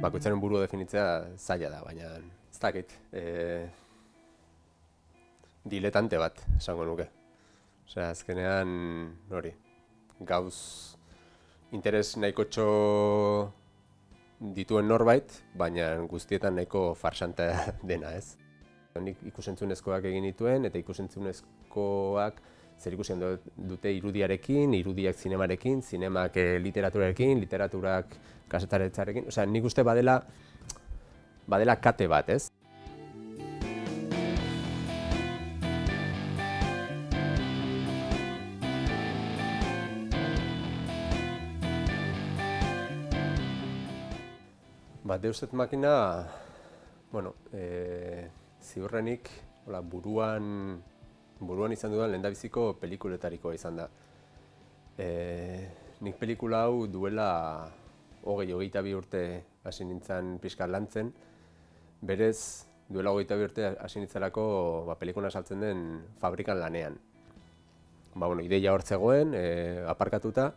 bakoitzaren buru definitzea zaila da, baina ez dakit. E, diletante bat, esango nuke. Osea, azkenean, hori, gauz interes nahiko txo dituen norbait, baina guztietan nahiko farsante dena, ez? Nik ikusentzunezkoak egin dituen, eta ikusentzunezkoak zer ikusten dute irudiarekin, irudiak zinemarekin, zinemak e, literaturarekin, literaturak kasetaretzarekin. Osea, nik uste badela, badela kate bat, ez? Ba, deuset makina, bueno, e, ziurrenik, hola, buruan buruan izan dudan lehendabiziko pelikuletarikoa izan da. E, nik pelikula hau duela hogei hogeita bi urte hasi nintzen pixka lantzen, berez duela hogeita bi urte hasi nintzalako ba, pelikuna saltzen den fabrikan lanean. Ba, bueno, ideia hortzegoen, e, aparkatuta,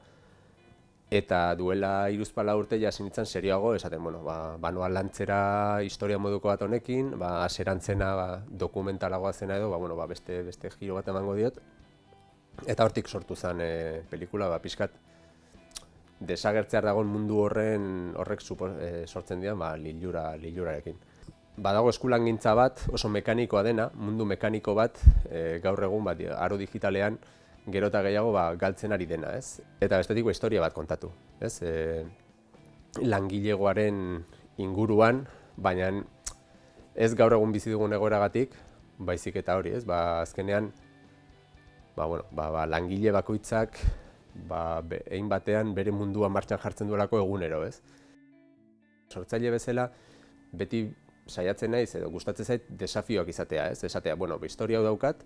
eta duela iruzpala urte ja nintzen serioago, esaten, bueno, ba, banua lantzera historia moduko bat honekin, ba, aserantzena ba, dokumentalagoa zena edo, ba, bueno, ba, beste, beste giro bat emango diot. Eta hortik sortu zen e, pelikula, ba, pixkat, desagertzear dagoen mundu horren horrek supo, e, sortzen dira, ba, lilura, lilurarekin. Badago eskulan gintza bat, oso mekanikoa dena, mundu mekaniko bat, e, gaur egun, bat, aro digitalean, gero eta gehiago ba, galtzen ari dena, ez? Eta bestetik historia bat kontatu, ez? E, langilegoaren inguruan, baina ez gaur egun bizi dugun egoeragatik, baizik eta hori, ez? Ba, azkenean, ba, bueno, ba, ba, langile bakoitzak, ba, egin batean bere mundua martxan jartzen duelako egunero, ez? Sortzaile bezala, beti saiatzen naiz edo gustatzen zait desafioak izatea, ez? Esatea, bueno, historia hau daukat,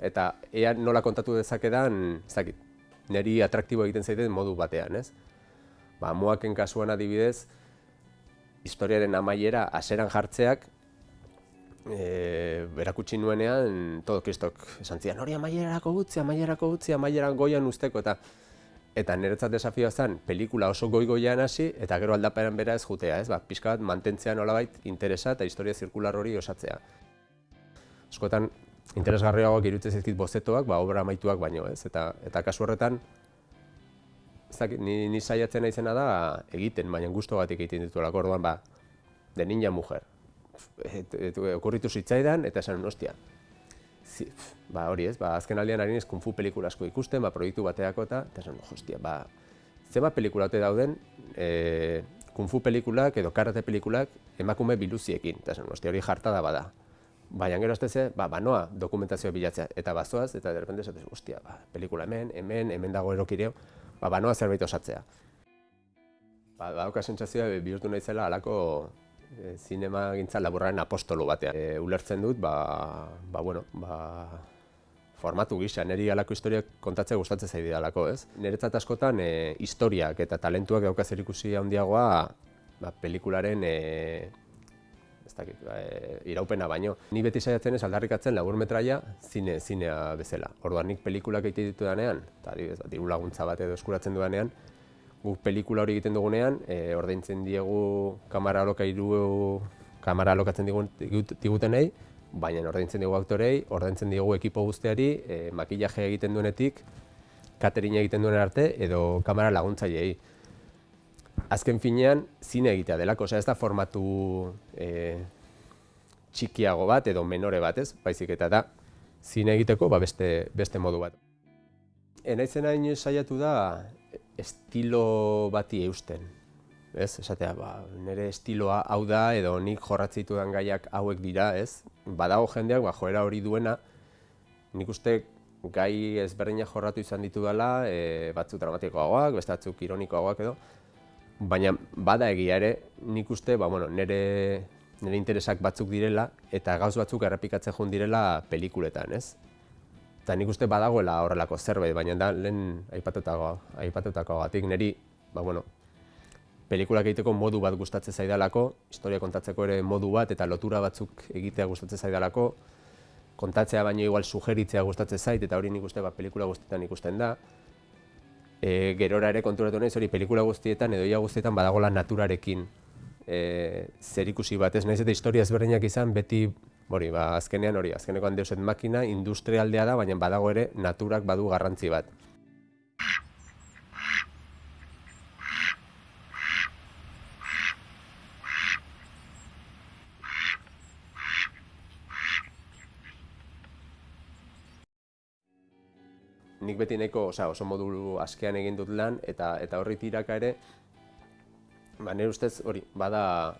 eta ea nola kontatu dezakedan, ez dakit, niri atraktibo egiten zaiten modu batean, ez? Ba, moaken kasuan adibidez, historiaren amaiera aseran jartzeak, e, berakutsi nuenean, todo kristok esan zian, hori amaierarako gutzi, amaierarako gutzi, amaieran goian usteko, eta eta niretzat desafioa zen, pelikula oso goi-goian hasi, eta gero aldaperan bera ez jutea, ez? Ba, pixka bat mantentzean nolabait interesa eta historia zirkular hori osatzea. Eskotan, interesgarriagoak irutzen zaizkit bozetoak, ba, obra amaituak baino, ez? Eta, eta kasu horretan, ni, ni saiatzen naizena da egiten, baina gusto bat egiten ditu lako, orduan, ba, de niña mujer. Et, et, okurritu zitzaidan, eta esan, ostia, zi, ba, hori ez, ba, azken aldean ez kung fu pelikula asko ikusten, ba, proiektu bateako eta, eta esan, hostia, ba, zeba pelikula dauden, e, kung fu pelikulak edo karate pelikulak emakume biluziekin, eta esan, hostia, hori jartada bada. Baina gero ez ba, banoa dokumentazioa bilatzea, eta bazoaz, eta derrepende esatez, ostia, ba, pelikula hemen, hemen, hemen dago erokireo, ba, banoa zerbait osatzea. Ba, badauka sentsazioa bihurtu nahi zela alako e, zinema gintza laburraren apostolo batean. E, ulertzen dut, ba, ba, bueno, ba, formatu gisa, niri alako historiak kontatzea gustatzen zaidi alako, ez? Niretzat askotan e, historiak eta talentuak dauka zer ikusi handiagoa ba, pelikularen e, dakit, e, iraupena baino. Ni beti saiatzen ez aldarrikatzen labur metraia zine, zinea bezala. Orduan nik pelikulak egite ditu danean, eta adibidez, diru laguntza bat edo eskuratzen dudanean, guk pelikula hori egiten dugunean, e, ordaintzen diegu kamara alokairu, kamara alokatzen digutenei, baina ordaintzen diegu aktorei, ordaintzen diegu ekipo guzteari, e, makillaje egiten duenetik, catering egiten duen arte, edo kamara laguntzaileei azken finean zine egitea delako, osea ez da formatu e, txikiago bat edo menore bat ez, baizik eta da zine egiteko ba, beste, beste modu bat. Enaizen hain saiatu da estilo bati eusten. Ez, esatea, ba, nire estiloa hau da edo nik jorratzitu den gaiak hauek dira, ez? Badago jendeak, ba, joera hori duena, nik uste gai ezberdinak jorratu izan ditu dela, e, batzuk dramatikoagoak, beste batzuk ironikoagoak edo, baina bada egia ere, nik uste, ba, bueno, nire, nire interesak batzuk direla, eta gauz batzuk errepikatzen joan direla pelikuletan, ez? Eta nik uste badagoela horrelako zerbait, baina da lehen aipatutako, aipatutako batik, niri, ba, bueno, pelikulak egiteko modu bat gustatzen zaidalako, historia kontatzeko ere modu bat eta lotura batzuk egitea gustatzen zaidalako, kontatzea baino igual sugeritzea gustatzen zait, eta hori nik uste ba, pelikula guztietan ikusten da, e, gerora ere konturatu nahi, hori pelikula guztietan edo ia guztietan badagola naturarekin e, zer ikusi bat, ez naiz eta historia ezberdinak izan, beti, hori, ba, azkenean hori, azkenekoan deuset makina, industrialdea da, baina badago ere naturak badu garrantzi bat. Nik beti nahiko, osea, oso modu askean egin dut lan eta eta horri tiraka ere ba nere ustez hori bada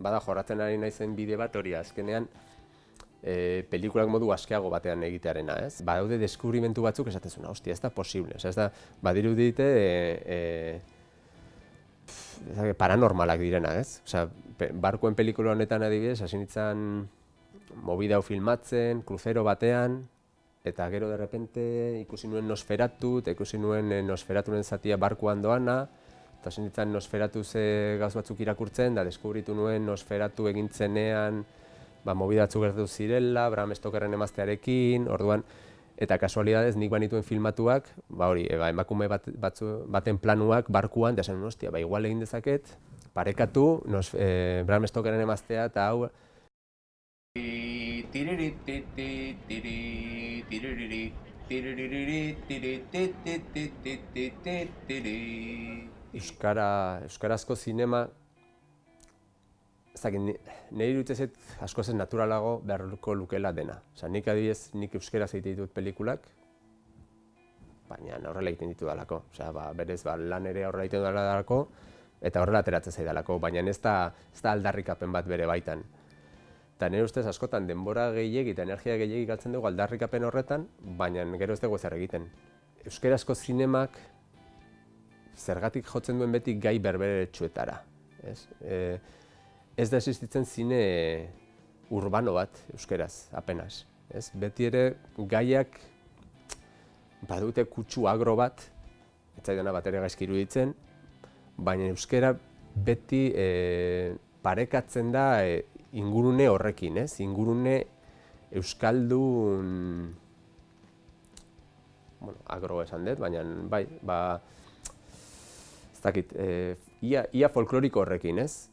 bada jorratzen ari naizen bide bat hori azkenean e, pelikulak modu askeago batean egitearena, ez? Badaude deskubrimentu batzuk esatezuna, hostia, ez da posible, ez da badiru dite e, e, paranormalak direna, ez? Osea, barkuen pelikula honetan adibidez, hasi nitzan movida hau filmatzen, kruzero batean, eta gero de repente ikusi nuen Nosferatu, eta ikusi nuen eh, Nosferaturen zatia barkuan doana, eta zen Nosferatu ze gauz batzuk irakurtzen, da deskubritu nuen Nosferatu egintzenean, ba, mobidatzu gertu zirela, Bram Stokerren emaztearekin, orduan, eta kasualidadez nik banituen filmatuak, ba hori, ba, emakume bat, batzu, baten planuak barkuan, da zen, ostia, ba, igual egin dezaket, parekatu, nos, e, Bram Stokerren emaztea, eta hau, Euskara, Euskarazko zinema, ez dakit, nire dut asko zen naturalago beharko lukela dena. Osa, nik adibidez, nik euskaraz egiten ditut pelikulak, baina horrela egiten ditu dalako. Osa, ba, berez, ba, lan ere horrela egiten dalako, eta horrela ateratzen zaidalako, baina ez da, ez da aldarrikapen bat bere baitan. Eta nire ustez askotan denbora gehiegi eta energia gehiegi galtzen dugu aldarrikapen horretan, baina gero ez dugu zer egiten. Euskerazko zinemak zergatik jotzen duen beti gai berbere txuetara. Ez, e, ez da existitzen zine urbano bat euskeraz, apenas. Ez, beti ere gaiak badute kutsu agro bat, ez zaidana bat ere gaizki iruditzen, baina euskera beti e, parekatzen da e, ingurune horrekin, ez? Ingurune euskaldun bueno, agro esan dut, baina bai, ba ez dakit, e, ia, ia folkloriko horrekin, ez?